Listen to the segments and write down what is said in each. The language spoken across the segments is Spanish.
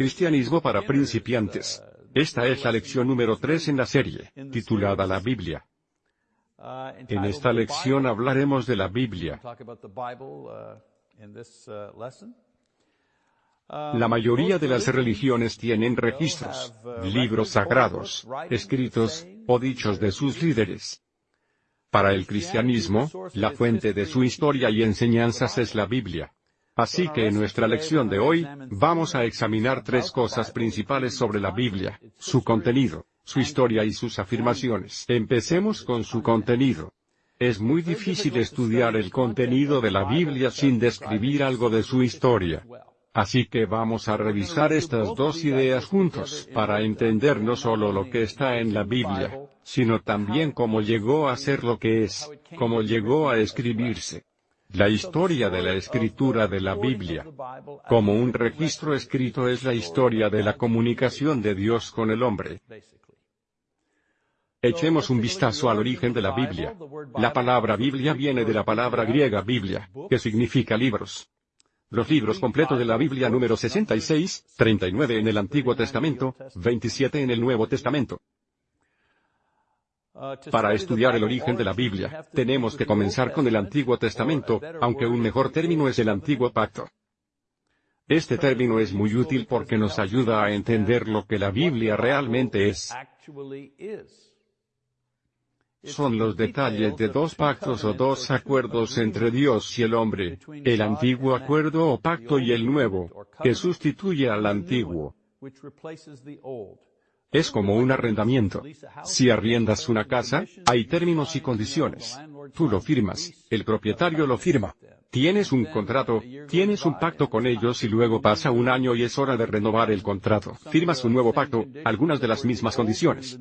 Cristianismo para principiantes. Esta es la lección número 3 en la serie, titulada La Biblia. En esta lección hablaremos de la Biblia. La mayoría de las religiones tienen registros, libros sagrados, escritos, o dichos de sus líderes. Para el cristianismo, la fuente de su historia y enseñanzas es la Biblia. Así que en nuestra lección de hoy, vamos a examinar tres cosas principales sobre la Biblia, su contenido, su historia y sus afirmaciones. Empecemos con su contenido. Es muy difícil estudiar el contenido de la Biblia sin describir algo de su historia. Así que vamos a revisar estas dos ideas juntos, para entender no solo lo que está en la Biblia, sino también cómo llegó a ser lo que es, cómo llegó a escribirse. La historia de la escritura de la Biblia, como un registro escrito es la historia de la comunicación de Dios con el hombre. Echemos un vistazo al origen de la Biblia. La palabra Biblia viene de la palabra griega Biblia, que significa libros. Los libros completos de la Biblia número 66, 39 en el Antiguo Testamento, 27 en el Nuevo Testamento. Para estudiar el origen de la Biblia, tenemos que comenzar con el Antiguo Testamento, aunque un mejor término es el Antiguo Pacto. Este término es muy útil porque nos ayuda a entender lo que la Biblia realmente es son los detalles de dos pactos o dos acuerdos entre Dios y el hombre, el antiguo acuerdo o pacto y el nuevo, que sustituye al antiguo. Es como un arrendamiento. Si arriendas una casa, hay términos y condiciones. Tú lo firmas, el propietario lo firma. Tienes un contrato, tienes un pacto con ellos y luego pasa un año y es hora de renovar el contrato. Firmas un nuevo pacto, algunas de las mismas condiciones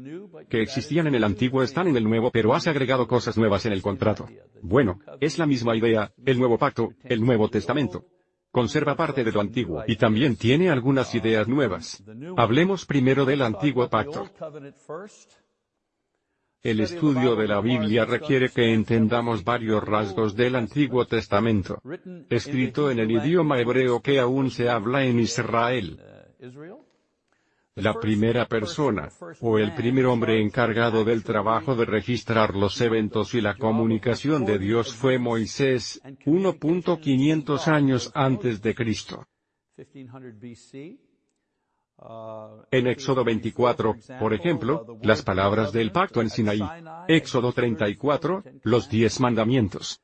que existían en el antiguo están en el nuevo pero has agregado cosas nuevas en el contrato. Bueno, es la misma idea, el nuevo pacto, el Nuevo Testamento. Conserva parte de lo antiguo y también tiene algunas ideas nuevas. Hablemos primero del antiguo pacto. El estudio de la Biblia requiere que entendamos varios rasgos del Antiguo Testamento, escrito en el idioma hebreo que aún se habla en Israel. La primera persona, o el primer hombre encargado del trabajo de registrar los eventos y la comunicación de Dios fue Moisés, 1.500 años antes de Cristo. En Éxodo 24, por ejemplo, las palabras del pacto en Sinaí. Éxodo 34, los diez mandamientos.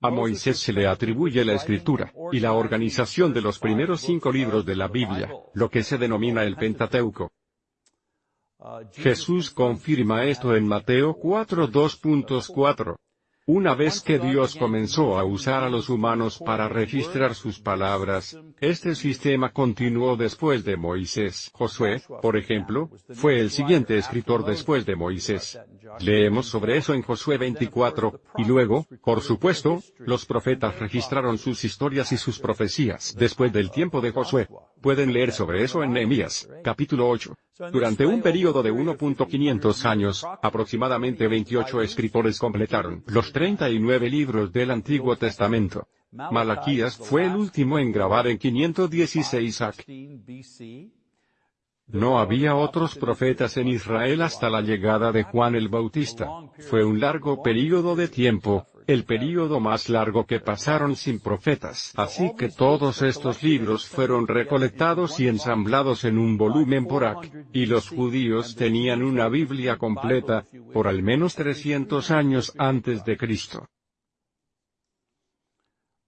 A Moisés se le atribuye la escritura, y la organización de los primeros cinco libros de la Biblia, lo que se denomina el Pentateuco. Jesús confirma esto en Mateo 4 2.4. Una vez que Dios comenzó a usar a los humanos para registrar sus palabras, este sistema continuó después de Moisés. Josué, por ejemplo, fue el siguiente escritor después de Moisés. Leemos sobre eso en Josué 24, y luego, por supuesto, los profetas registraron sus historias y sus profecías después del tiempo de Josué. Pueden leer sobre eso en Nehemías, capítulo 8. Durante un período de 1.500 años, aproximadamente 28 escritores completaron los 39 libros del Antiguo Testamento. Malaquías fue el último en grabar en 516 AC. No había otros profetas en Israel hasta la llegada de Juan el Bautista. Fue un largo período de tiempo, el período más largo que pasaron sin profetas. Así que todos estos libros fueron recolectados y ensamblados en un volumen por ac, y los judíos tenían una Biblia completa, por al menos 300 años antes de Cristo.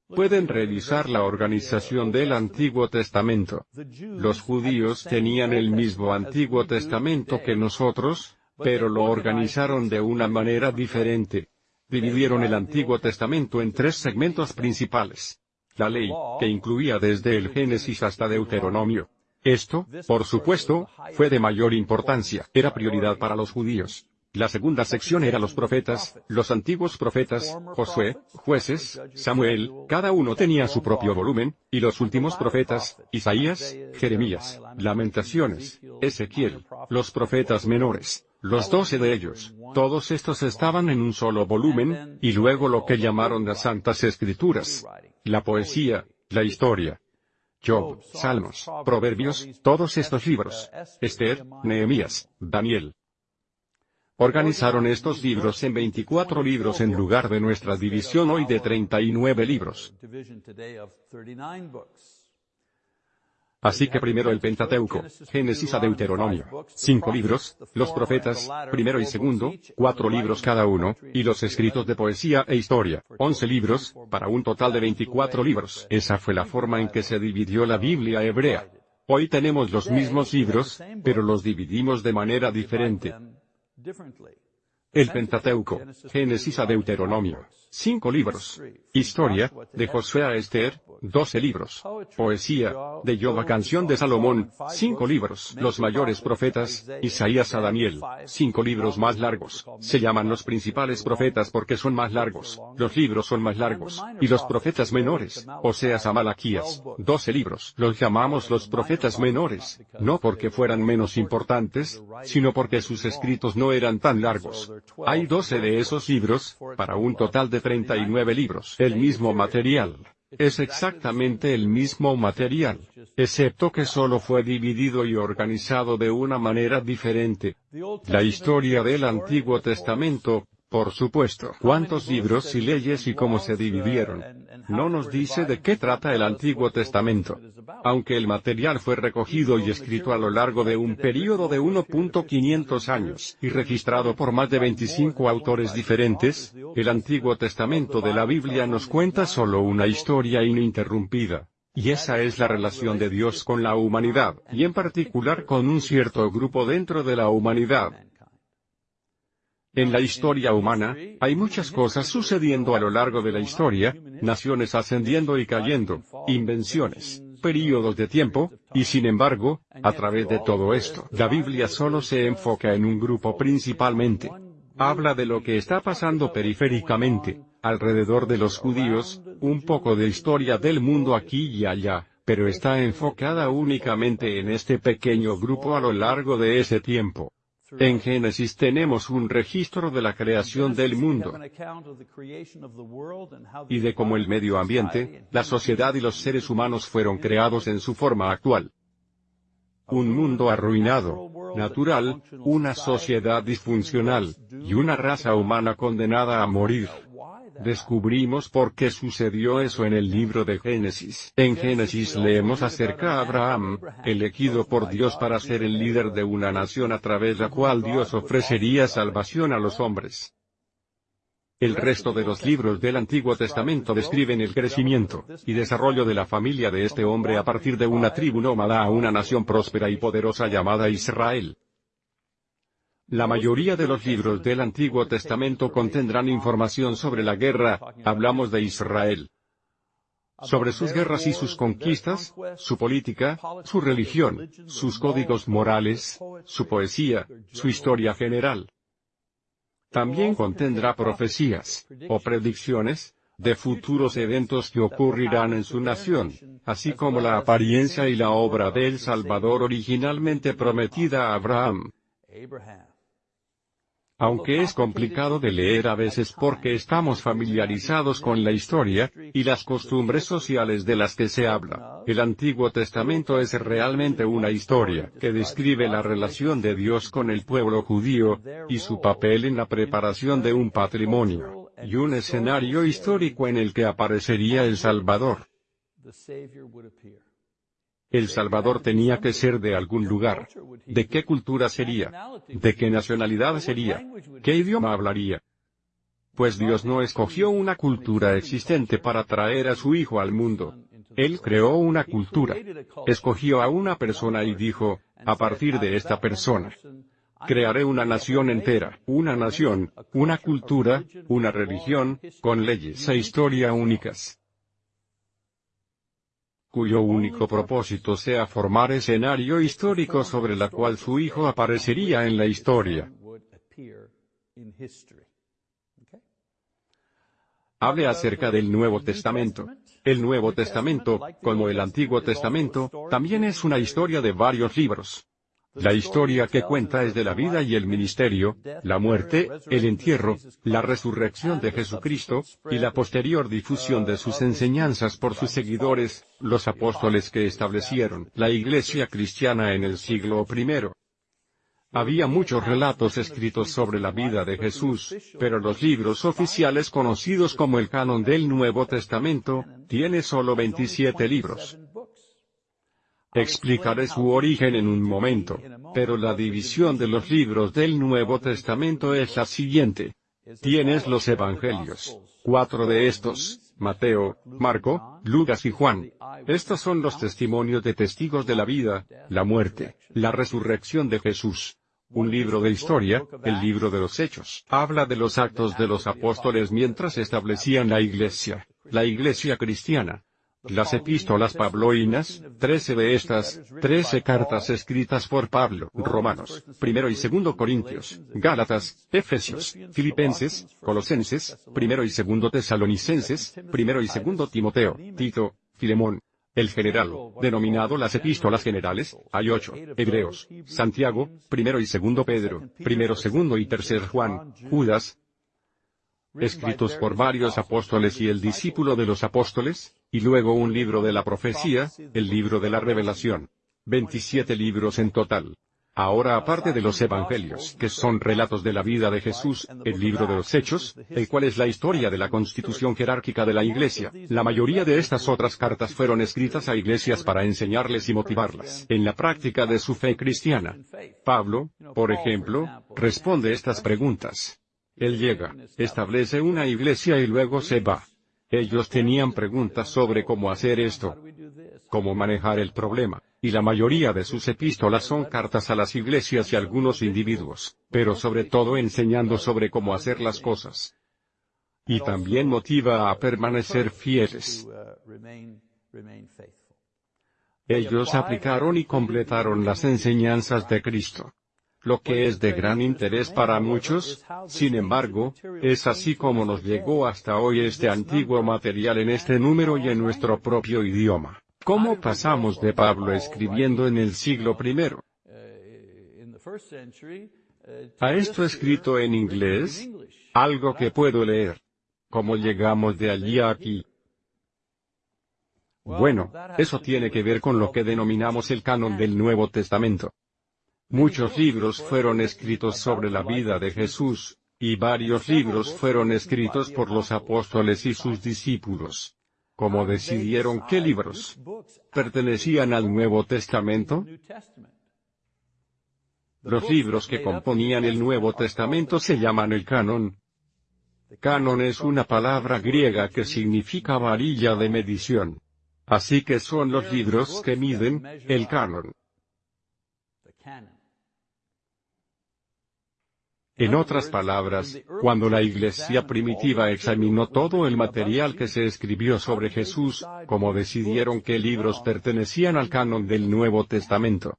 Pueden revisar la organización del Antiguo Testamento. Los judíos tenían el mismo Antiguo Testamento que nosotros, pero lo organizaron de una manera diferente dividieron el Antiguo Testamento en tres segmentos principales. La ley, que incluía desde el Génesis hasta Deuteronomio. Esto, por supuesto, fue de mayor importancia, era prioridad para los judíos. La segunda sección era los profetas, los antiguos profetas, Josué, jueces, Samuel, cada uno tenía su propio volumen, y los últimos profetas, Isaías, Jeremías, Lamentaciones, Ezequiel, los profetas menores, los doce de ellos, todos estos estaban en un solo volumen, y luego lo que llamaron las Santas Escrituras. La poesía, la historia. Job, Salmos, Proverbios, todos estos libros. Esther, Nehemías, Daniel. Organizaron estos libros en 24 libros en lugar de nuestra división hoy de 39 libros. Así que primero el Pentateuco, Génesis a Deuteronomio, cinco libros, los profetas, primero y segundo, cuatro libros cada uno, y los escritos de poesía e historia, once libros, para un total de 24 libros. Esa fue la forma en que se dividió la Biblia hebrea. Hoy tenemos los mismos libros, pero los dividimos de manera diferente. El Pentateuco, Génesis a Deuteronomio, cinco libros. Historia, de Josué a Esther, doce libros. Poesía, de Yoba Canción de Salomón, cinco libros. Los mayores profetas, Isaías a Daniel, cinco libros más largos. Se llaman los principales profetas porque son más largos. Los libros son más largos. Y los profetas menores, Oseas a Malaquías, doce libros. Los llamamos los profetas menores, no porque fueran menos importantes, sino porque sus escritos no eran tan largos. Hay 12 de esos libros, para un total de 39 libros. El mismo material. Es exactamente el mismo material, excepto que solo fue dividido y organizado de una manera diferente. La historia del Antiguo Testamento, por supuesto. ¿Cuántos libros y leyes y cómo se dividieron? No nos dice de qué trata el Antiguo Testamento. Aunque el material fue recogido y escrito a lo largo de un período de 1.500 años, y registrado por más de 25 autores diferentes, el Antiguo Testamento de la Biblia nos cuenta solo una historia ininterrumpida. Y esa es la relación de Dios con la humanidad, y en particular con un cierto grupo dentro de la humanidad. En la historia humana, hay muchas cosas sucediendo a lo largo de la historia, naciones ascendiendo y cayendo, invenciones, períodos de tiempo, y sin embargo, a través de todo esto, la Biblia solo se enfoca en un grupo principalmente. Habla de lo que está pasando periféricamente, alrededor de los judíos, un poco de historia del mundo aquí y allá, pero está enfocada únicamente en este pequeño grupo a lo largo de ese tiempo. En Génesis tenemos un registro de la creación del mundo y de cómo el medio ambiente, la sociedad y los seres humanos fueron creados en su forma actual. Un mundo arruinado, natural, una sociedad disfuncional, y una raza humana condenada a morir. Descubrimos por qué sucedió eso en el libro de Génesis. En Génesis leemos acerca a Abraham, elegido por Dios para ser el líder de una nación a través de la cual Dios ofrecería salvación a los hombres. El resto de los libros del Antiguo Testamento describen el crecimiento y desarrollo de la familia de este hombre a partir de una tribu nómada a una nación próspera y poderosa llamada Israel. La mayoría de los libros del Antiguo Testamento contendrán información sobre la guerra, hablamos de Israel. Sobre sus guerras y sus conquistas, su política, su religión, sus códigos morales, su poesía, su historia general. También contendrá profecías, o predicciones, de futuros eventos que ocurrirán en su nación, así como la apariencia y la obra del Salvador originalmente prometida a Abraham aunque es complicado de leer a veces porque estamos familiarizados con la historia, y las costumbres sociales de las que se habla. El Antiguo Testamento es realmente una historia que describe la relación de Dios con el pueblo judío, y su papel en la preparación de un patrimonio, y un escenario histórico en el que aparecería el Salvador. El Salvador tenía que ser de algún lugar. ¿De qué cultura sería? ¿De qué nacionalidad sería? ¿Qué idioma hablaría? Pues Dios no escogió una cultura existente para traer a su Hijo al mundo. Él creó una cultura. Escogió a una persona y dijo, a partir de esta persona, crearé una nación entera, una nación, una cultura, una religión, con leyes e historia únicas cuyo único propósito sea formar escenario histórico sobre la cual su hijo aparecería en la historia. Hable acerca del Nuevo Testamento. El Nuevo Testamento, como el Antiguo Testamento, también es una historia de varios libros. La historia que cuenta es de la vida y el ministerio, la muerte, el entierro, la resurrección de Jesucristo, y la posterior difusión de sus enseñanzas por sus seguidores, los apóstoles que establecieron la iglesia cristiana en el siglo I. Había muchos relatos escritos sobre la vida de Jesús, pero los libros oficiales conocidos como el canon del Nuevo Testamento, tiene solo 27 libros. Explicaré su origen en un momento, pero la división de los libros del Nuevo Testamento es la siguiente. Tienes los Evangelios. Cuatro de estos, Mateo, Marco, Lucas y Juan. Estos son los testimonios de testigos de la vida, la muerte, la resurrección de Jesús. Un libro de historia, el libro de los Hechos, habla de los actos de los apóstoles mientras establecían la iglesia, la iglesia cristiana, las epístolas pabloinas, trece de estas, trece cartas escritas por Pablo, Romanos, primero y segundo Corintios, Gálatas, Efesios, Filipenses, Colosenses, primero y segundo Tesalonicenses, primero y segundo Timoteo, Tito, Filemón. El general, denominado las epístolas generales, hay ocho, Hebreos, Santiago, primero y segundo Pedro, primero segundo y tercer Juan, Judas, escritos por varios apóstoles y el discípulo de los apóstoles, y luego un libro de la profecía, el libro de la revelación. 27 libros en total. Ahora aparte de los evangelios, que son relatos de la vida de Jesús, el libro de los Hechos, el cual es la historia de la constitución jerárquica de la Iglesia, la mayoría de estas otras cartas fueron escritas a iglesias para enseñarles y motivarlas en la práctica de su fe cristiana. Pablo, por ejemplo, responde estas preguntas. Él llega, establece una iglesia y luego se va. Ellos tenían preguntas sobre cómo hacer esto, cómo manejar el problema, y la mayoría de sus epístolas son cartas a las iglesias y algunos individuos, pero sobre todo enseñando sobre cómo hacer las cosas. Y también motiva a permanecer fieles. Ellos aplicaron y completaron las enseñanzas de Cristo lo que es de gran interés para muchos, sin embargo, es así como nos llegó hasta hoy este antiguo material en este número y en nuestro propio idioma. ¿Cómo pasamos de Pablo escribiendo en el siglo I a esto escrito en inglés? Algo que puedo leer. ¿Cómo llegamos de allí a aquí? Bueno, eso tiene que ver con lo que denominamos el canon del Nuevo Testamento. Muchos libros fueron escritos sobre la vida de Jesús, y varios libros fueron escritos por los apóstoles y sus discípulos. ¿Cómo decidieron qué libros pertenecían al Nuevo Testamento? Los libros que componían el Nuevo Testamento se llaman el canon. Canon es una palabra griega que significa varilla de medición. Así que son los libros que miden, el canon. En otras palabras, cuando la iglesia primitiva examinó todo el material que se escribió sobre Jesús, como decidieron qué libros pertenecían al canon del Nuevo Testamento.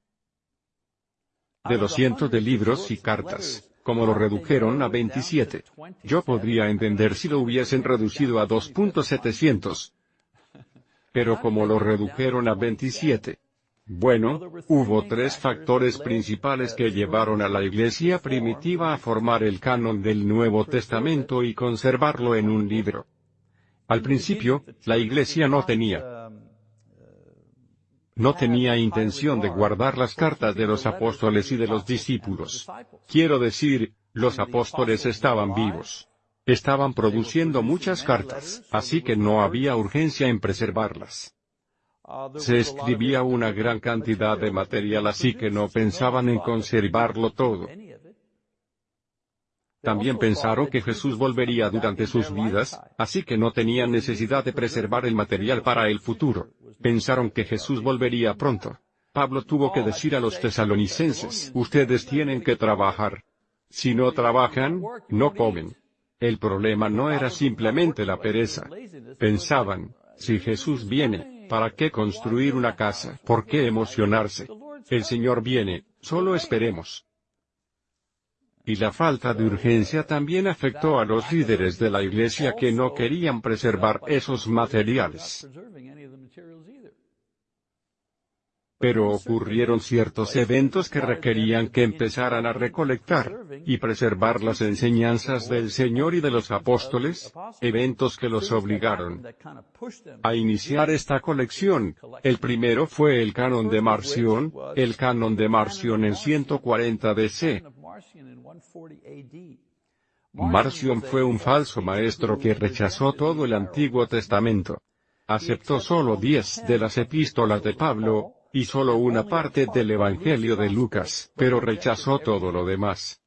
De los cientos de libros y cartas, como lo redujeron a 27. Yo podría entender si lo hubiesen reducido a 2.700. Pero como lo redujeron a 27, bueno, hubo tres factores principales que llevaron a la iglesia primitiva a formar el canon del Nuevo Testamento y conservarlo en un libro. Al principio, la iglesia no tenía no tenía intención de guardar las cartas de los apóstoles y de los discípulos. Quiero decir, los apóstoles estaban vivos. Estaban produciendo muchas cartas, así que no había urgencia en preservarlas. Se escribía una gran cantidad de material así que no pensaban en conservarlo todo. También pensaron que Jesús volvería durante sus vidas, así que no tenían necesidad de preservar el material para el futuro. Pensaron que Jesús volvería pronto. Pablo tuvo que decir a los tesalonicenses, ustedes tienen que trabajar. Si no trabajan, no comen. El problema no era simplemente la pereza. Pensaban, si Jesús viene, ¿Para qué construir una casa? ¿Por qué emocionarse? El Señor viene, solo esperemos. Y la falta de urgencia también afectó a los líderes de la iglesia que no querían preservar esos materiales. Pero ocurrieron ciertos eventos que requerían que empezaran a recolectar y preservar las enseñanzas del Señor y de los apóstoles, eventos que los obligaron a iniciar esta colección. El primero fue el canon de Marción, el canon de Marción en 140 DC. Marción fue un falso maestro que rechazó todo el Antiguo Testamento. Aceptó solo diez de las epístolas de Pablo, y solo una parte del Evangelio de Lucas, pero rechazó todo lo demás.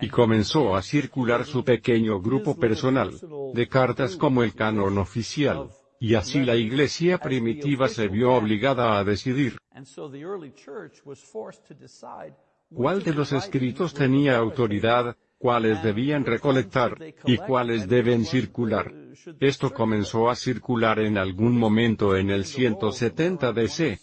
Y comenzó a circular su pequeño grupo personal, de cartas como el canon oficial, y así la iglesia primitiva se vio obligada a decidir cuál de los escritos tenía autoridad, cuáles debían recolectar, y cuáles deben circular. Esto comenzó a circular en algún momento en el 170 DC.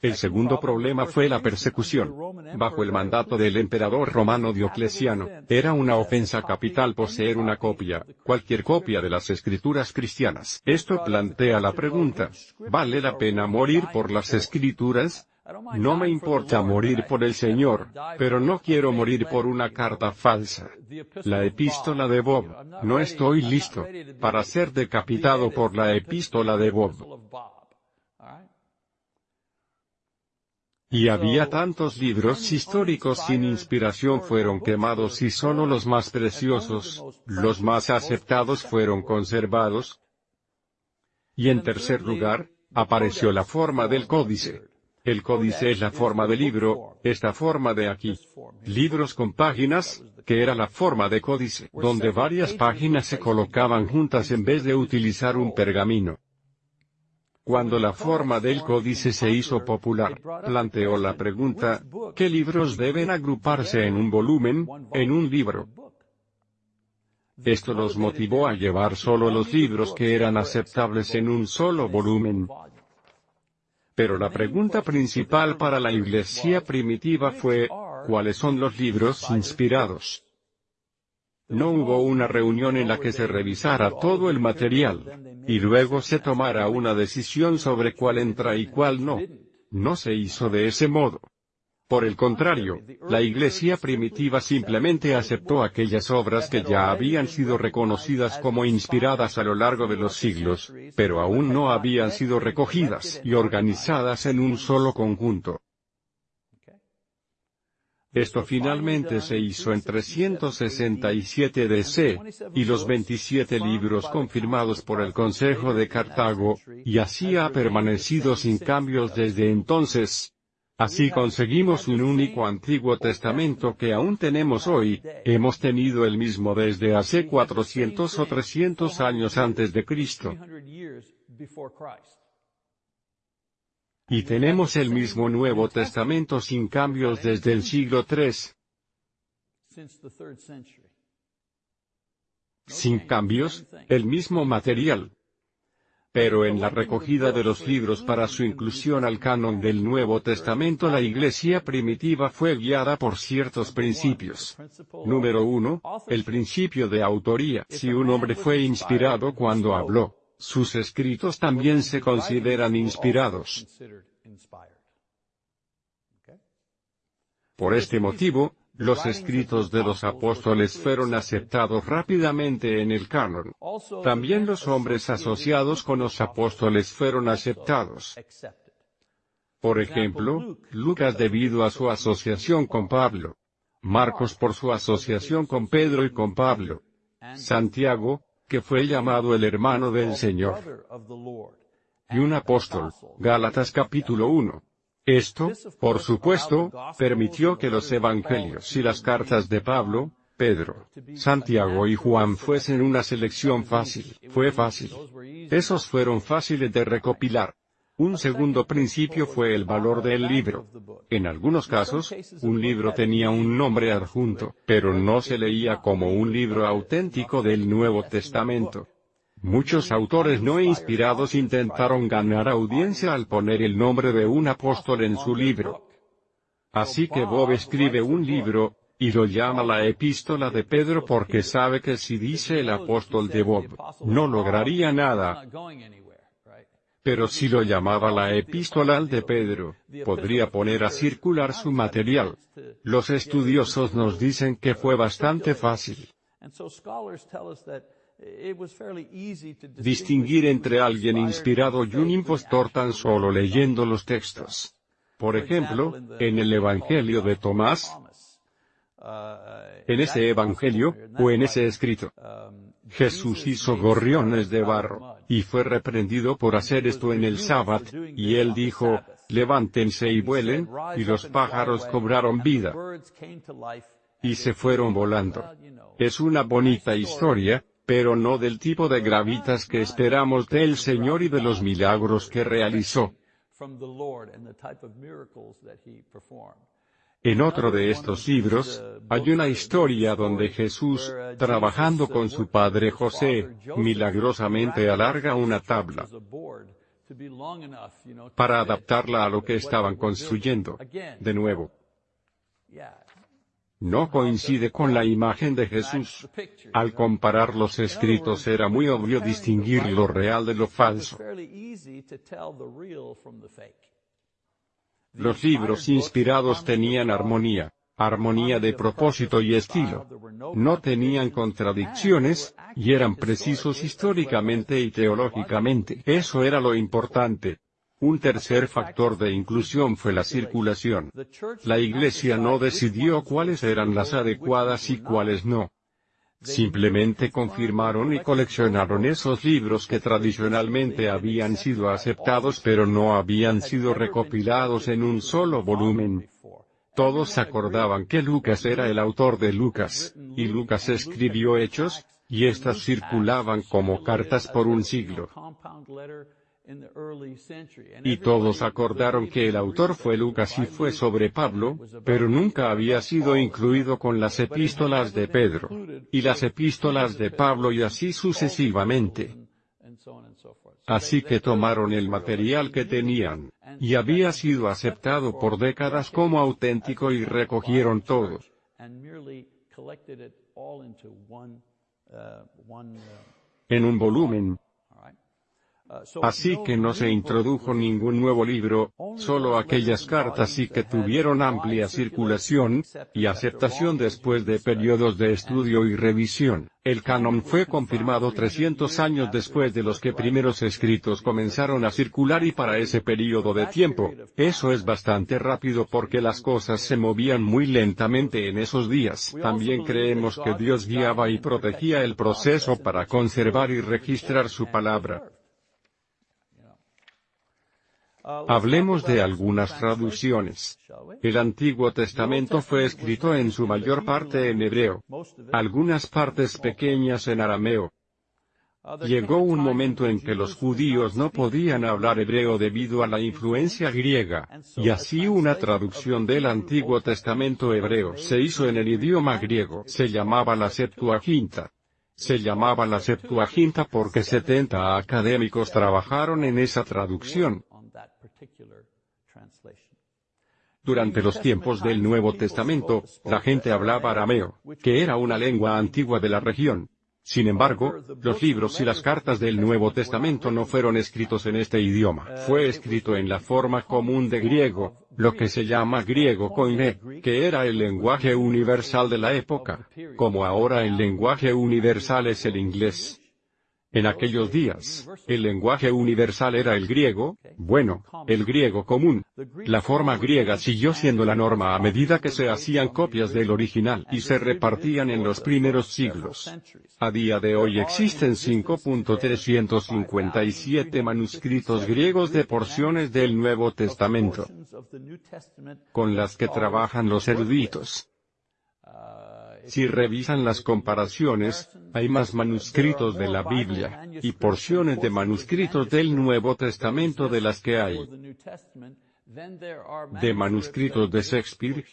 El segundo problema fue la persecución. Bajo el mandato del emperador romano Diocleciano, era una ofensa capital poseer una copia, cualquier copia de las escrituras cristianas. Esto plantea la pregunta, ¿vale la pena morir por las escrituras? No me importa morir por el Señor, pero no quiero morir por una carta falsa. La epístola de Bob, no estoy listo para ser decapitado por la epístola de Bob. Y había tantos libros históricos sin inspiración fueron quemados y solo los más preciosos, los más aceptados fueron conservados. Y en tercer lugar, apareció la forma del códice. El códice es la forma de libro, esta forma de aquí. Libros con páginas, que era la forma de códice, donde varias páginas se colocaban juntas en vez de utilizar un pergamino. Cuando la forma del códice se hizo popular, planteó la pregunta, ¿qué libros deben agruparse en un volumen, en un libro? Esto los motivó a llevar solo los libros que eran aceptables en un solo volumen. Pero la pregunta principal para la iglesia primitiva fue, ¿cuáles son los libros inspirados? No hubo una reunión en la que se revisara todo el material, y luego se tomara una decisión sobre cuál entra y cuál no. No se hizo de ese modo. Por el contrario, la iglesia primitiva simplemente aceptó aquellas obras que ya habían sido reconocidas como inspiradas a lo largo de los siglos, pero aún no habían sido recogidas y organizadas en un solo conjunto. Esto finalmente se hizo en 367 DC, y los 27 libros confirmados por el Consejo de Cartago, y así ha permanecido sin cambios desde entonces, Así conseguimos un único Antiguo Testamento que aún tenemos hoy, hemos tenido el mismo desde hace 400 o 300 años antes de Cristo. Y tenemos el mismo Nuevo Testamento sin cambios desde el siglo III. Sin cambios, el mismo material, pero en la recogida de los libros para su inclusión al canon del Nuevo Testamento la iglesia primitiva fue guiada por ciertos principios. Número 1. El principio de autoría. Si un hombre fue inspirado cuando habló, sus escritos también se consideran inspirados. Por este motivo, los escritos de los apóstoles fueron aceptados rápidamente en el canon. También los hombres asociados con los apóstoles fueron aceptados. Por ejemplo, Lucas debido a su asociación con Pablo. Marcos por su asociación con Pedro y con Pablo. Santiago, que fue llamado el hermano del Señor. Y un apóstol, Gálatas capítulo 1. Esto, por supuesto, permitió que los evangelios y las cartas de Pablo, Pedro, Santiago y Juan fuesen una selección fácil, fue fácil. Esos fueron fáciles de recopilar. Un segundo principio fue el valor del libro. En algunos casos, un libro tenía un nombre adjunto, pero no se leía como un libro auténtico del Nuevo Testamento. Muchos autores no inspirados intentaron ganar audiencia al poner el nombre de un apóstol en su libro. Así que Bob escribe un libro, y lo llama la epístola de Pedro porque sabe que si dice el apóstol de Bob, no lograría nada. Pero si lo llamaba la epístola de Pedro, podría poner a circular su material. Los estudiosos nos dicen que fue bastante fácil distinguir entre alguien inspirado y un impostor tan solo leyendo los textos. Por ejemplo, en el Evangelio de Tomás, en ese Evangelio, o en ese escrito, Jesús hizo gorriones de barro, y fue reprendido por hacer esto en el sábado, y él dijo, levántense y vuelen, y los pájaros cobraron vida, y se fueron volando. Es una bonita historia, pero no del tipo de gravitas que esperamos del Señor y de los milagros que realizó. En otro de estos libros, hay una historia donde Jesús, trabajando con su padre José, milagrosamente alarga una tabla para adaptarla a lo que estaban construyendo. De nuevo, no coincide con la imagen de Jesús. Al comparar los escritos era muy obvio distinguir lo real de lo falso. Los libros inspirados tenían armonía, armonía de propósito y estilo. No tenían contradicciones, y eran precisos históricamente y teológicamente. Eso era lo importante. Un tercer factor de inclusión fue la circulación. La Iglesia no decidió cuáles eran las adecuadas y cuáles no. Simplemente confirmaron y coleccionaron esos libros que tradicionalmente habían sido aceptados pero no habían sido recopilados en un solo volumen. Todos acordaban que Lucas era el autor de Lucas, y Lucas escribió Hechos, y éstas circulaban como cartas por un siglo. Y todos acordaron que el autor fue Lucas y fue sobre Pablo, pero nunca había sido incluido con las epístolas de Pedro, y las epístolas de Pablo y así sucesivamente. Así que tomaron el material que tenían, y había sido aceptado por décadas como auténtico y recogieron todo. En un volumen, Así que no se introdujo ningún nuevo libro, solo aquellas cartas y que tuvieron amplia circulación, y aceptación después de periodos de estudio y revisión. El canon fue confirmado 300 años después de los que primeros escritos comenzaron a circular y para ese periodo de tiempo, eso es bastante rápido porque las cosas se movían muy lentamente en esos días. También creemos que Dios guiaba y protegía el proceso para conservar y registrar su palabra. Hablemos de algunas traducciones. El Antiguo Testamento fue escrito en su mayor parte en hebreo. Algunas partes pequeñas en arameo. Llegó un momento en que los judíos no podían hablar hebreo debido a la influencia griega, y así una traducción del Antiguo Testamento hebreo se hizo en el idioma griego. Se llamaba la Septuaginta. Se llamaba la Septuaginta porque 70 académicos trabajaron en esa traducción. Durante los tiempos del Nuevo Testamento, la gente hablaba arameo, que era una lengua antigua de la región. Sin embargo, los libros y las cartas del Nuevo Testamento no fueron escritos en este idioma. Fue escrito en la forma común de griego, lo que se llama griego koine, que era el lenguaje universal de la época, como ahora el lenguaje universal es el inglés. En aquellos días, el lenguaje universal era el griego, bueno, el griego común. La forma griega siguió siendo la norma a medida que se hacían copias del original y se repartían en los primeros siglos. A día de hoy existen 5.357 manuscritos griegos de porciones del Nuevo Testamento, con las que trabajan los eruditos. Si revisan las comparaciones, hay más manuscritos de la Biblia, y porciones de manuscritos del Nuevo Testamento de las que hay de manuscritos de Shakespeare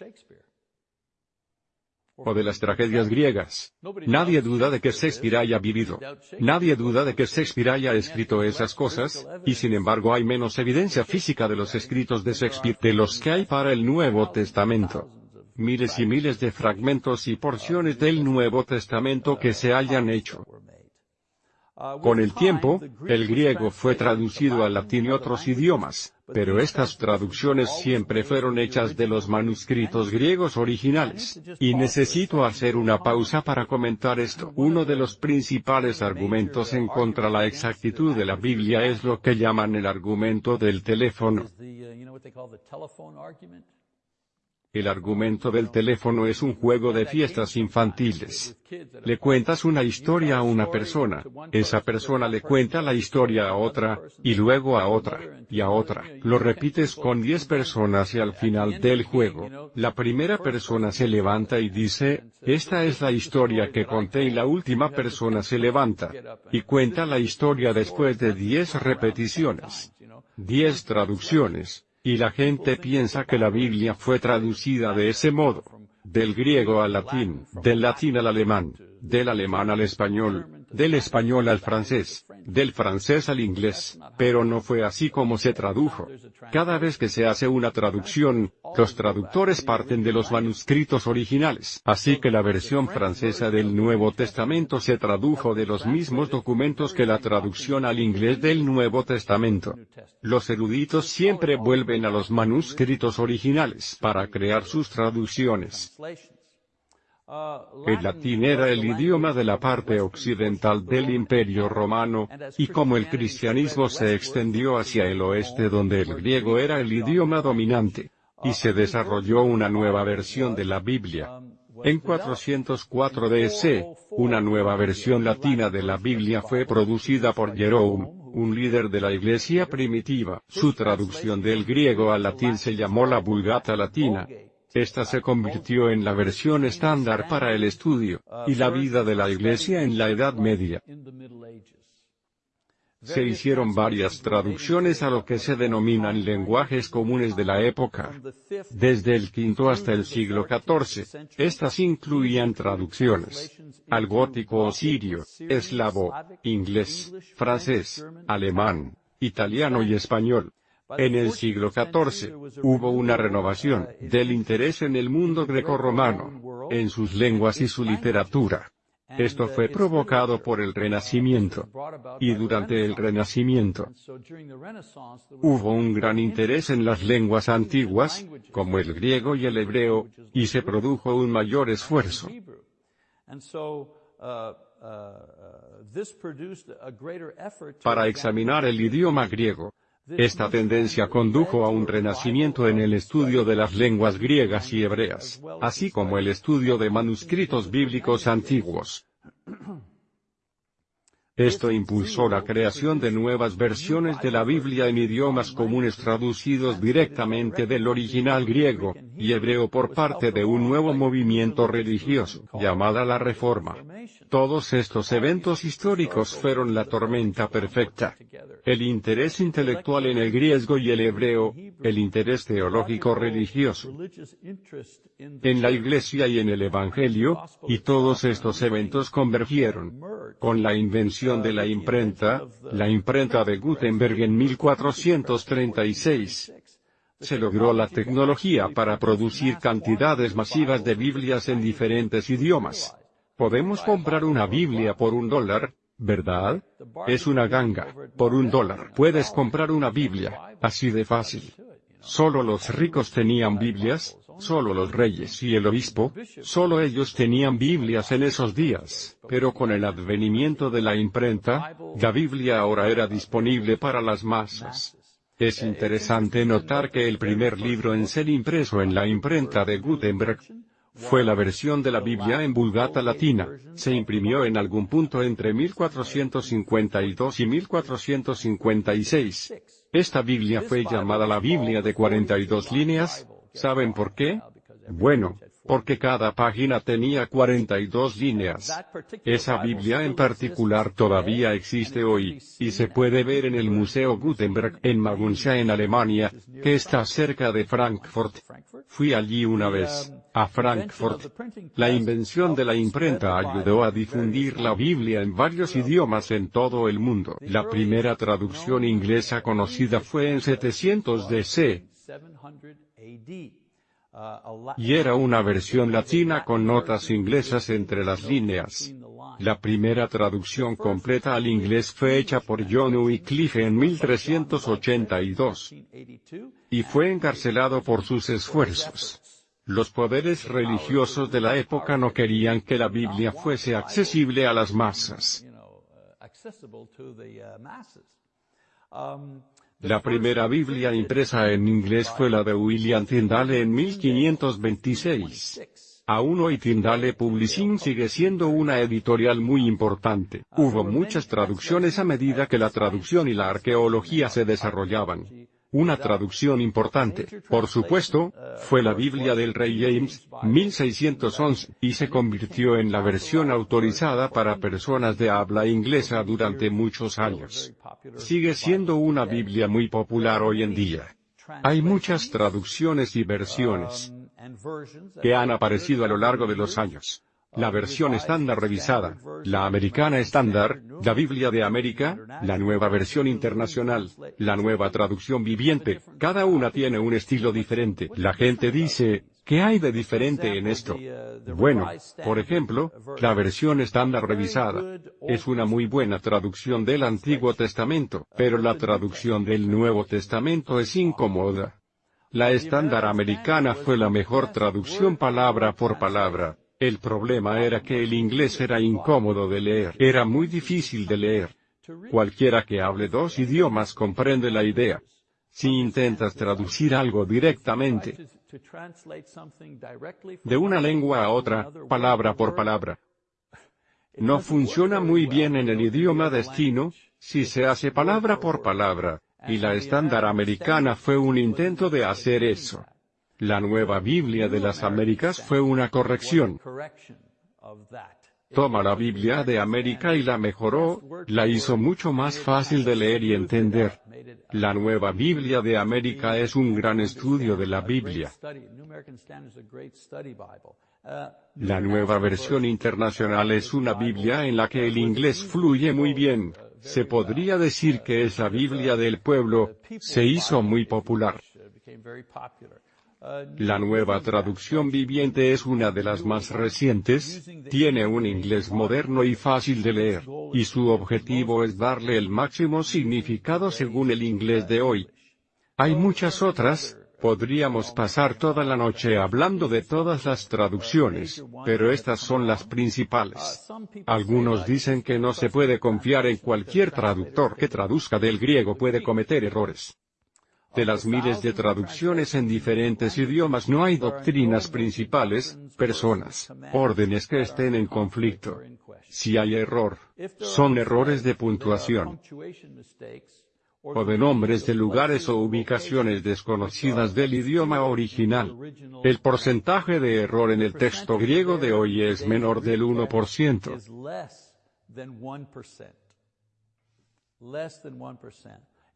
o de las tragedias griegas. Nadie duda de que Shakespeare haya vivido. Nadie duda de que Shakespeare haya escrito esas cosas, y sin embargo hay menos evidencia física de los escritos de Shakespeare de los que hay para el Nuevo Testamento miles y miles de fragmentos y porciones del Nuevo Testamento que se hayan hecho. Con el tiempo, el griego fue traducido al latín y otros idiomas, pero estas traducciones siempre fueron hechas de los manuscritos griegos originales. Y necesito hacer una pausa para comentar esto. Uno de los principales argumentos en contra la exactitud de la Biblia es lo que llaman el argumento del teléfono. El argumento del teléfono es un juego de fiestas infantiles. Le cuentas una historia a una persona, esa persona le cuenta la historia a otra, y luego a otra, y a otra. Lo repites con 10 personas y al final del juego, la primera persona se levanta y dice, esta es la historia que conté y la última persona se levanta, y cuenta la historia después de 10 repeticiones. 10 traducciones y la gente piensa que la Biblia fue traducida de ese modo, del griego al latín, del latín al alemán, del alemán al español, del español al francés, del francés al inglés, pero no fue así como se tradujo. Cada vez que se hace una traducción, los traductores parten de los manuscritos originales, así que la versión francesa del Nuevo Testamento se tradujo de los mismos documentos que la traducción al inglés del Nuevo Testamento. Los eruditos siempre vuelven a los manuscritos originales para crear sus traducciones. El latín era el idioma de la parte occidental del Imperio Romano, y como el cristianismo se extendió hacia el oeste donde el griego era el idioma dominante, y se desarrolló una nueva versión de la Biblia. En 404 DC, una nueva versión latina de la Biblia fue producida por Jerome, un líder de la Iglesia primitiva. Su traducción del griego al latín se llamó la Vulgata Latina, esta se convirtió en la versión estándar para el estudio y la vida de la Iglesia en la Edad Media. Se hicieron varias traducciones a lo que se denominan lenguajes comunes de la época. Desde el V hasta el siglo XIV, estas incluían traducciones al gótico o sirio, eslavo, inglés, francés, alemán, italiano y español. En el siglo XIV, hubo una renovación del interés en el mundo grecorromano, en sus lenguas y su literatura. Esto fue provocado por el Renacimiento. Y durante el Renacimiento, hubo un gran interés en las lenguas antiguas, como el griego y el hebreo, y se produjo un mayor esfuerzo. Para examinar el idioma griego, esta tendencia condujo a un renacimiento en el estudio de las lenguas griegas y hebreas, así como el estudio de manuscritos bíblicos antiguos. Esto impulsó la creación de nuevas versiones de la Biblia en idiomas comunes traducidos directamente del original griego y hebreo por parte de un nuevo movimiento religioso, llamada la Reforma. Todos estos eventos históricos fueron la tormenta perfecta. El interés intelectual en el griego y el hebreo, el interés teológico religioso en la Iglesia y en el Evangelio, y todos estos eventos convergieron con la invención de la imprenta, la imprenta de Gutenberg en 1436. Se logró la tecnología para producir cantidades masivas de Biblias en diferentes idiomas. Podemos comprar una Biblia por un dólar, ¿verdad? Es una ganga. Por un dólar puedes comprar una Biblia, así de fácil. Solo los ricos tenían Biblias, Solo los reyes y el obispo, solo ellos tenían Biblias en esos días, pero con el advenimiento de la imprenta, la Biblia ahora era disponible para las masas. Es interesante notar que el primer libro en ser impreso en la imprenta de Gutenberg, fue la versión de la Biblia en Vulgata Latina, se imprimió en algún punto entre 1452 y 1456. Esta Biblia fue llamada la Biblia de 42 líneas, ¿Saben por qué? Bueno, porque cada página tenía 42 líneas. Esa Biblia en particular todavía existe hoy, y se puede ver en el Museo Gutenberg en Magunsha en Alemania, que está cerca de Frankfurt. Fui allí una vez, a Frankfurt. La invención de la imprenta ayudó a difundir la Biblia en varios idiomas en todo el mundo. La primera traducción inglesa conocida fue en 700 DC. Y era una versión latina con notas inglesas entre las líneas. La primera traducción completa al inglés fue hecha por John Wycliffe en 1382. Y fue encarcelado por sus esfuerzos. Los poderes religiosos de la época no querían que la Biblia fuese accesible a las masas. La primera Biblia impresa en inglés fue la de William Tyndale en 1526. Aún hoy Tyndale Publishing sigue siendo una editorial muy importante. Hubo muchas traducciones a medida que la traducción y la arqueología se desarrollaban. Una traducción importante, por supuesto, fue la Biblia del Rey James, 1611, y se convirtió en la versión autorizada para personas de habla inglesa durante muchos años. Sigue siendo una Biblia muy popular hoy en día. Hay muchas traducciones y versiones que han aparecido a lo largo de los años la versión estándar revisada, la americana estándar, la Biblia de América, la nueva versión internacional, la nueva traducción viviente, cada una tiene un estilo diferente. La gente dice, ¿qué hay de diferente en esto? Bueno, por ejemplo, la versión estándar revisada es una muy buena traducción del Antiguo Testamento, pero la traducción del Nuevo Testamento es incómoda. La estándar americana fue la mejor traducción palabra por palabra. El problema era que el inglés era incómodo de leer, era muy difícil de leer. Cualquiera que hable dos idiomas comprende la idea. Si intentas traducir algo directamente de una lengua a otra, palabra por palabra, no funciona muy bien en el idioma destino, si se hace palabra por palabra, y la estándar americana fue un intento de hacer eso. La nueva Biblia de las Américas fue una corrección. Toma la Biblia de América y la mejoró, la hizo mucho más fácil de leer y entender. La nueva Biblia de América es un gran estudio de la Biblia. La nueva versión internacional es una Biblia en la que el inglés fluye muy bien. Se podría decir que esa Biblia del pueblo, se hizo muy popular. La nueva traducción viviente es una de las más recientes, tiene un inglés moderno y fácil de leer, y su objetivo es darle el máximo significado según el inglés de hoy. Hay muchas otras, podríamos pasar toda la noche hablando de todas las traducciones, pero estas son las principales. Algunos dicen que no se puede confiar en cualquier traductor que traduzca del griego puede cometer errores. De las miles de traducciones en diferentes idiomas no hay doctrinas principales, personas, órdenes que estén en conflicto. Si hay error, son errores de puntuación o de nombres de lugares o ubicaciones desconocidas del idioma original. El porcentaje de error en el texto griego de hoy es menor del 1%.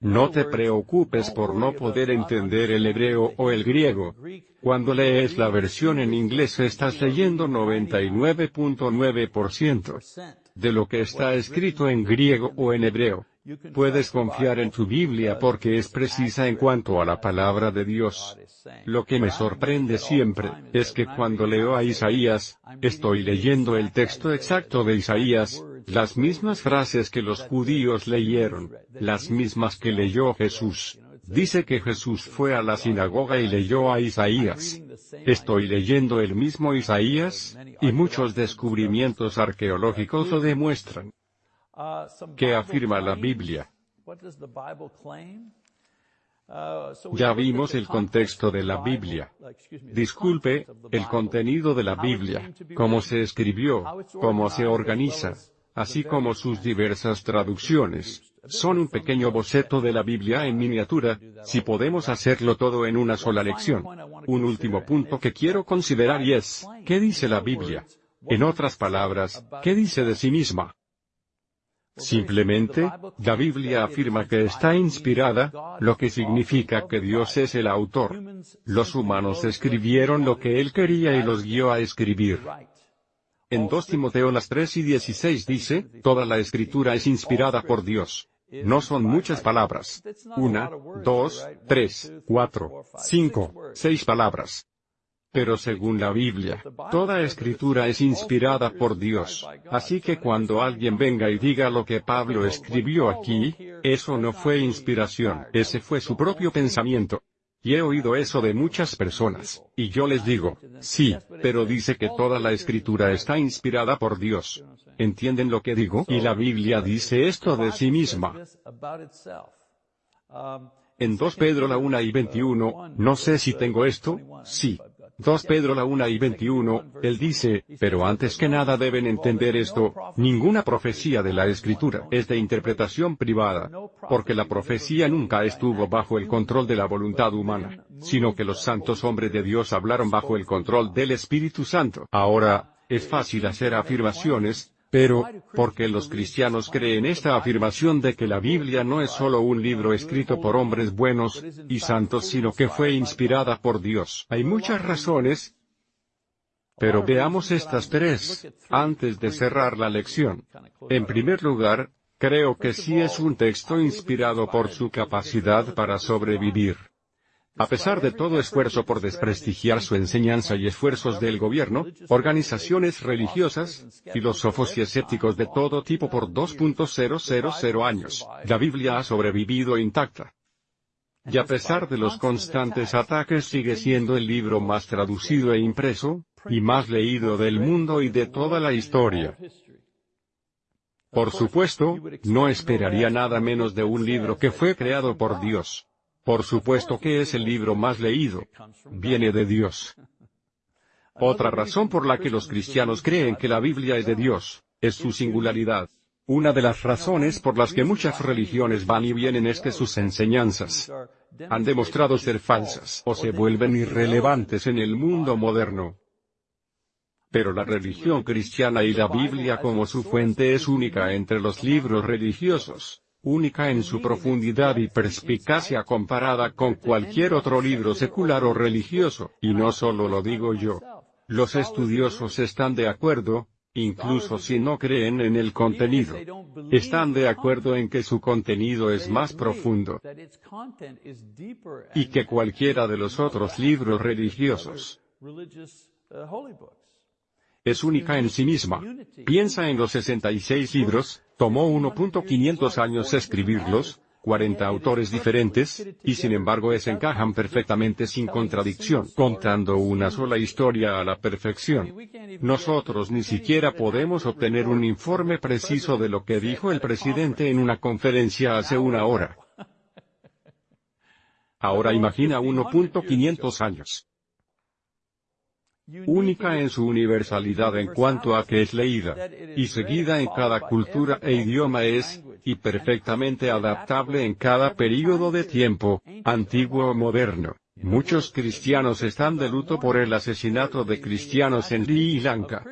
No te preocupes por no poder entender el hebreo o el griego. Cuando lees la versión en inglés estás leyendo 99.9% de lo que está escrito en griego o en hebreo. Puedes confiar en tu Biblia porque es precisa en cuanto a la palabra de Dios. Lo que me sorprende siempre, es que cuando leo a Isaías, estoy leyendo el texto exacto de Isaías, las mismas frases que los judíos leyeron, las mismas que leyó Jesús. Dice que Jesús fue a la sinagoga y leyó a Isaías. Estoy leyendo el mismo Isaías, y muchos descubrimientos arqueológicos lo demuestran. ¿Qué afirma la Biblia? Ya vimos el contexto de la Biblia. Disculpe, el contenido de la Biblia, cómo se escribió, cómo se organiza, así como sus diversas traducciones, son un pequeño boceto de la Biblia en miniatura, si podemos hacerlo todo en una sola lección. Un último punto que quiero considerar y es, ¿qué dice la Biblia? En otras palabras, ¿qué dice de sí misma? Simplemente, la Biblia afirma que está inspirada, lo que significa que Dios es el autor. Los humanos escribieron lo que Él quería y los guió a escribir. En 2 Timoteo las 3 y 16 dice, toda la escritura es inspirada por Dios. No son muchas palabras. Una, dos, tres, cuatro, cinco, seis palabras. Pero según la Biblia, toda escritura es inspirada por Dios, así que cuando alguien venga y diga lo que Pablo escribió aquí, eso no fue inspiración, ese fue su propio pensamiento. Y he oído eso de muchas personas, y yo les digo, sí, pero dice que toda la escritura está inspirada por Dios. ¿Entienden lo que digo? Y la Biblia dice esto de sí misma. En 2 Pedro la 1 y 21, no sé si tengo esto, sí, 2 Pedro la 1 y 21, él dice, pero antes que nada deben entender esto, ninguna profecía de la Escritura es de interpretación privada, porque la profecía nunca estuvo bajo el control de la voluntad humana, sino que los santos hombres de Dios hablaron bajo el control del Espíritu Santo. Ahora, es fácil hacer afirmaciones, pero, porque los cristianos creen esta afirmación de que la Biblia no es solo un libro escrito por hombres buenos y santos, sino que fue inspirada por Dios? Hay muchas razones, pero veamos estas tres, antes de cerrar la lección. En primer lugar, creo que sí es un texto inspirado por su capacidad para sobrevivir. A pesar de todo esfuerzo por desprestigiar su enseñanza y esfuerzos del gobierno, organizaciones religiosas, filósofos y escépticos de todo tipo por 2.000 años, la Biblia ha sobrevivido intacta. Y a pesar de los constantes ataques sigue siendo el libro más traducido e impreso, y más leído del mundo y de toda la historia. Por supuesto, no esperaría nada menos de un libro que fue creado por Dios. Por supuesto que es el libro más leído. Viene de Dios. Otra razón por la que los cristianos creen que la Biblia es de Dios, es su singularidad. Una de las razones por las que muchas religiones van y vienen es que sus enseñanzas han demostrado ser falsas o se vuelven irrelevantes en el mundo moderno. Pero la religión cristiana y la Biblia como su fuente es única entre los libros religiosos única en su profundidad y perspicacia comparada con cualquier otro libro secular o religioso, y no solo lo digo yo. Los estudiosos están de acuerdo, incluso si no creen en el contenido. Están de acuerdo en que su contenido es más profundo y que cualquiera de los otros libros religiosos es única en sí misma. Piensa en los 66 libros, tomó 1.500 años escribirlos, 40 autores diferentes, y sin embargo es encajan perfectamente sin contradicción, contando una sola historia a la perfección. Nosotros ni siquiera podemos obtener un informe preciso de lo que dijo el presidente en una conferencia hace una hora. Ahora imagina 1.500 años única en su universalidad en cuanto a que es leída y seguida en cada cultura e idioma es, y perfectamente adaptable en cada período de tiempo, antiguo o moderno. Muchos cristianos están de luto por el asesinato de cristianos en Sri Lanka.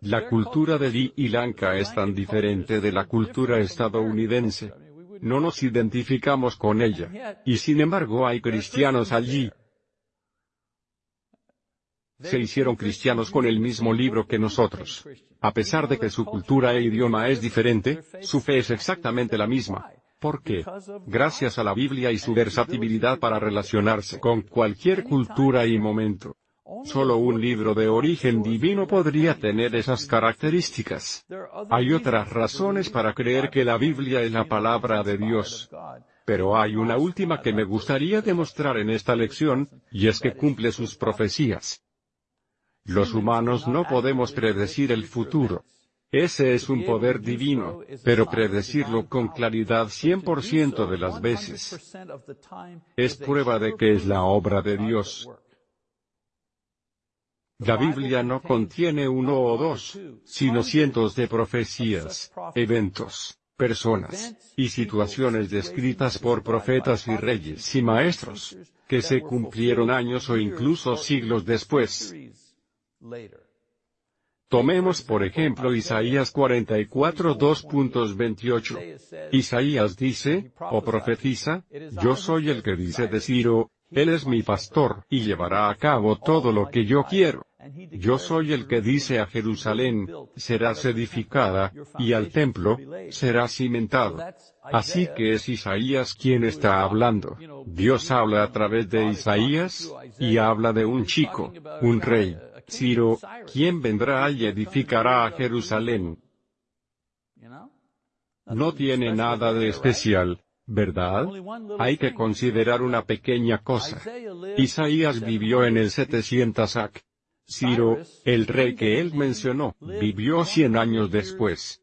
La cultura de Sri Lanka es tan diferente de la cultura estadounidense. No nos identificamos con ella. Y sin embargo hay cristianos allí, se hicieron cristianos con el mismo libro que nosotros. A pesar de que su cultura e idioma es diferente, su fe es exactamente la misma. ¿Por qué? Gracias a la Biblia y su versatilidad para relacionarse con cualquier cultura y momento. Solo un libro de origen divino podría tener esas características. Hay otras razones para creer que la Biblia es la palabra de Dios. Pero hay una última que me gustaría demostrar en esta lección, y es que cumple sus profecías. Los humanos no podemos predecir el futuro. Ese es un poder divino, pero predecirlo con claridad 100% de las veces es prueba de que es la obra de Dios. La Biblia no contiene uno o dos, sino cientos de profecías, eventos, personas, y situaciones descritas por profetas y reyes y maestros, que se cumplieron años o incluso siglos después. Tomemos por ejemplo Isaías 44 2.28. Isaías dice, o profetiza, yo soy el que dice de Ciro, él es mi pastor, y llevará a cabo todo lo que yo quiero. Yo soy el que dice a Jerusalén, serás edificada, y al templo, será cimentado. Así que es Isaías quien está hablando. Dios habla a través de Isaías, y habla de un chico, un rey, Ciro, quien vendrá y edificará a Jerusalén. No tiene nada de especial, ¿verdad? Hay que considerar una pequeña cosa. Isaías vivió en el 700 AC. Ciro, el rey que él mencionó, vivió cien años después.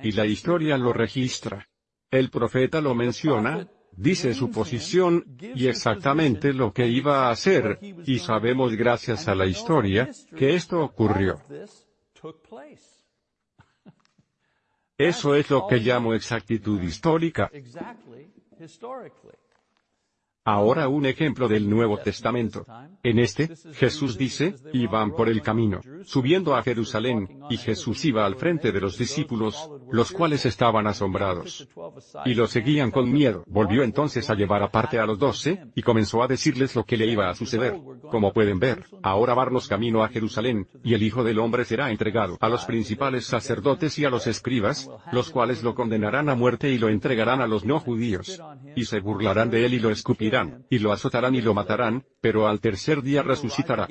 Y la historia lo registra. El profeta lo menciona, dice su posición, y exactamente lo que iba a hacer, y sabemos gracias a la historia, que esto ocurrió. Eso es lo que llamo exactitud histórica. Ahora un ejemplo del Nuevo Testamento. En este, Jesús dice, iban por el camino, subiendo a Jerusalén, y Jesús iba al frente de los discípulos, los cuales estaban asombrados. Y lo seguían con miedo. Volvió entonces a llevar aparte a los doce, y comenzó a decirles lo que le iba a suceder. Como pueden ver, ahora varnos camino a Jerusalén, y el Hijo del Hombre será entregado a los principales sacerdotes y a los escribas, los cuales lo condenarán a muerte y lo entregarán a los no judíos. Y se burlarán de él y lo escupirán y lo azotarán y lo matarán, pero al tercer día resucitará.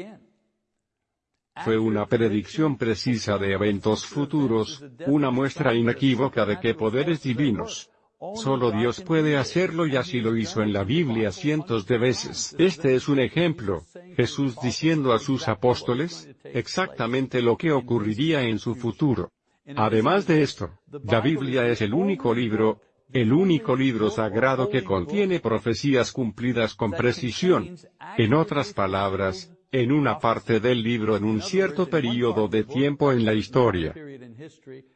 Fue una predicción precisa de eventos futuros, una muestra inequívoca de que poderes divinos. Solo Dios puede hacerlo y así lo hizo en la Biblia cientos de veces. Este es un ejemplo, Jesús diciendo a sus apóstoles, exactamente lo que ocurriría en su futuro. Además de esto, la Biblia es el único libro, el único libro sagrado que contiene profecías cumplidas con precisión. En otras palabras, en una parte del libro en un cierto período de tiempo en la historia.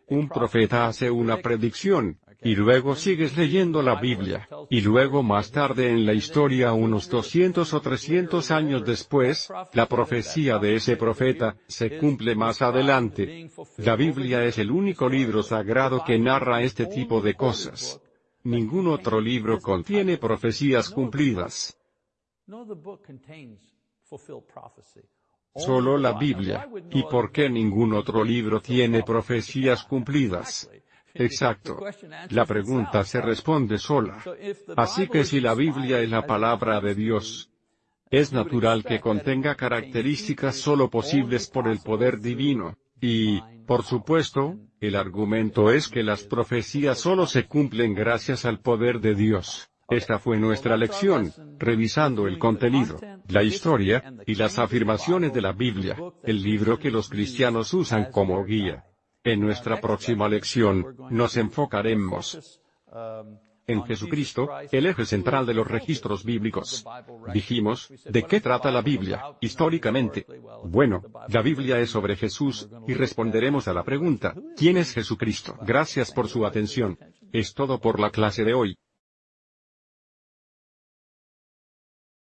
Un profeta hace una predicción, y luego sigues leyendo la Biblia, y luego más tarde en la historia unos 200 o 300 años después, la profecía de ese profeta, se cumple más adelante. La Biblia es el único libro sagrado que narra este tipo de cosas. Ningún otro libro contiene profecías cumplidas. Solo la Biblia. ¿Y por qué ningún otro libro tiene profecías cumplidas? Exacto. La pregunta se responde sola. Así que si la Biblia es la palabra de Dios, es natural que contenga características solo posibles por el poder divino, y, por supuesto, el argumento es que las profecías solo se cumplen gracias al poder de Dios. Esta fue nuestra lección, revisando el contenido, la historia, y las afirmaciones de la Biblia, el libro que los cristianos usan como guía. En nuestra próxima lección, nos enfocaremos en Jesucristo, el eje central de los registros bíblicos. Dijimos, ¿de qué trata la Biblia, históricamente? Bueno, la Biblia es sobre Jesús, y responderemos a la pregunta, ¿quién es Jesucristo? Gracias por su atención. Es todo por la clase de hoy.